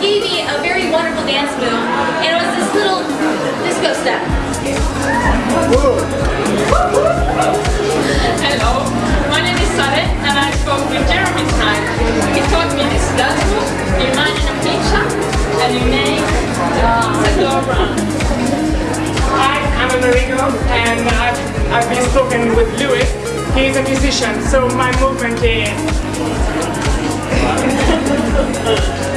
gave me a very wonderful dance move, and it was this little disco step. Hello, my name is Sare and I spoke with Jeremy tonight. He taught me this dance move. You imagine a pizza and you make a glow around. Hi, I'm Amerigo and I've, I've been spoken with Louis. He's a musician, so my movement is... Thank you.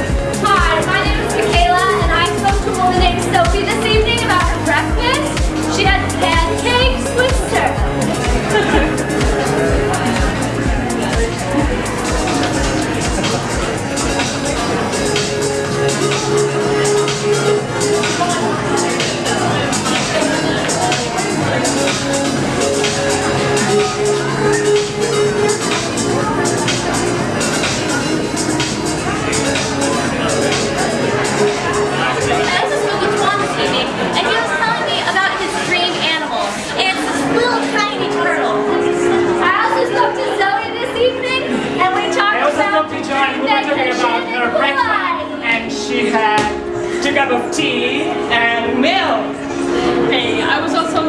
cup of tea and milk. Hey, I was also